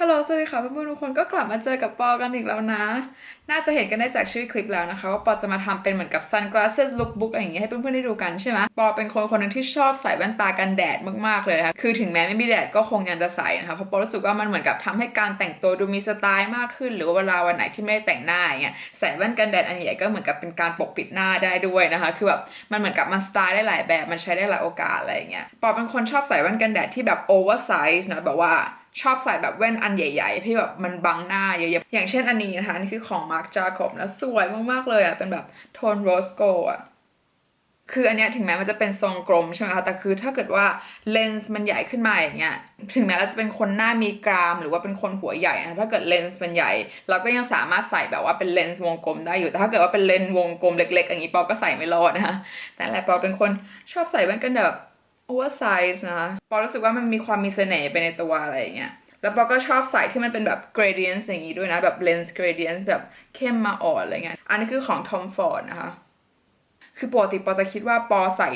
ฮัลโหลสวัสดีค่ะเพื่อนๆทุกคนก็กลับมาเจอกับปอกันอีกแล้วนะ น่าจะเห็นกันได้จากชื่อคลิปแล้วนะคะ ว่าปอจะมาทำเป็นเหมือนกับ sunglasses lookbook อะไรอย่างเงี้ยให้เพื่อนๆได้ดูกันใช่ไหมปอเป็นคนคนหนึงที่ชอบใส่แว่นตากันแดดมากๆเลยนะคะคือถึงแม้ไม่มีแดดก็คงยังจะใส่นะคะเพราะปอรู้สึกว่ามันเหมือนกับทำให้การแต่งตัวดูมีสไตล์มากขึ้น หรือว่าเวลาวันไหนที่ไม่ได้แต่งหน้าอย่างเงี้ยใส่แว่นกันแดดอันใหญ่ก็เหมือนกับเป็นการปกปิดหน้าได้ด้วยนะคะคือแบบมันเหมือนกับมันสไตล์ได้หลายแบบมันใช้ได้หลายโอกาสอะไรอย่างเงี้ยปอเป็นคนชอบใส่แว่นกันแดดที่แบบ oversize นะแบบว่า ชอบใส่แบบแว่นอันใหญ่ๆที่แบบมันบังหน้าเยอะๆ อย่างเช่นอันนี้นะคะนี่คือของ Marc Jacob นะสวยมากๆเลยอะ เป็นแบบโทน rose gold อะ คืออันเนี้ยถึงแม้มันจะเป็นทรงกลมใช่ไหมคะ แต่คือถ้าเกิดว่าเลนส์มันใหญ่ขึ้นมาอย่างเงี้ย ถึงแม้เราจะเป็นคนหน้ามีกราม หรือว่าเป็นคนหัวใหญ่นะถ้าเกิดเลนส์มันใหญ่ เราก็ยังสามารถใส่แบบว่าเป็นเลนส์วงกลมได้อยู่ แต่ถ้าเกิดว่าเป็นเลนส์วงกลมเล็ก ๆ อย่างนี้ปอก็ใส่ไม่รอดนะคะแต่แหละปอเป็นคนชอบใส่แว่นกันแดดแบบ oversize นะคะปอรู้สึกว่ามันมีความมีเสน่ห์ไปในตัวอะไรอย่างเงี้ยแล้วปอก็ชอบใส่ที่มันเป็นแบบ gradient อย่างงี้ด้วยนะ แบบ lens gradient แบบเข้มมาอ่อนอะไรเงี้ยอันนี้คือของ Tom Ford นะคะ คือปกติปอจะคิดว่าปอใส่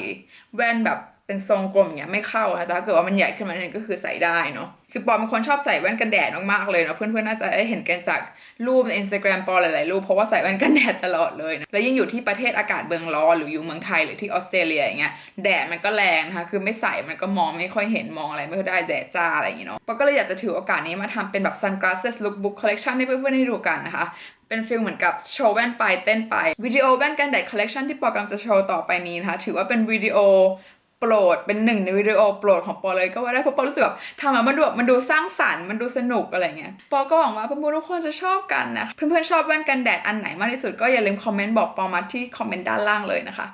แว่นแบบ เป็นทรงกลมอย่างเงี้ยไม่เข้านะแต่ถ้าเกิดว่ามันใหญ่ขึ้นมาเนี่ยก็คือใส่ได้เนาะคือปอเป็นคนชอบใส่แว่นกันแดดมากๆเลยเนาะเพื่อนๆน่าจะได้เห็นกันจากรูปใน Instagram ปอหลายๆรูปเพราะว่าใส่แว่นกันแดดตลอดเลยนะแล้วยิ่งอยู่ที่ประเทศอากาศเมืองร้อนหรืออยู่เมืองไทยหรือที่ออสเตรเลียอย่างเงี้ยแดดมันก็แรงนะคะคือไม่ใส่มันก็มองไม่ค่อยเห็นมองอะไรไม่ค่อยได้แดดจ้าอะไรอย่างเงี้ยเนาะปอก็เลยอยากจะถือโอกาสนี้มาทำเป็นแบบ sunglasses lookbook collection ให้เพื่อนๆได้ดูกันนะคะเป็น feel เหมือนกับโชว์แว่นไปเต้นไปวิดีโอแว่นกันแดดคอลเล t ชันที่ปอกำลังจะโชว์ต่อไปนี้นะคะถือว่าเป็นวิดีโอโปรดเป็นหนึ่งในวิดีโอโปรดของปอเลยก็ว่าได้เพราะปอรู้สึกแบบทำมามันดูแบบมันดูสร้างสรรค์มันดูสนุกอะไรเงี้ยปอก็หวังว่าเพื่อนๆทุกคนจะชอบกันนะเพื่อนๆชอบแว่นกันแดดอันไหนมากที่สุดก็อย่าลืมคอมเมนต์บอกปอมาที่คอมเมนต์ด้านล่างเลยนะคะ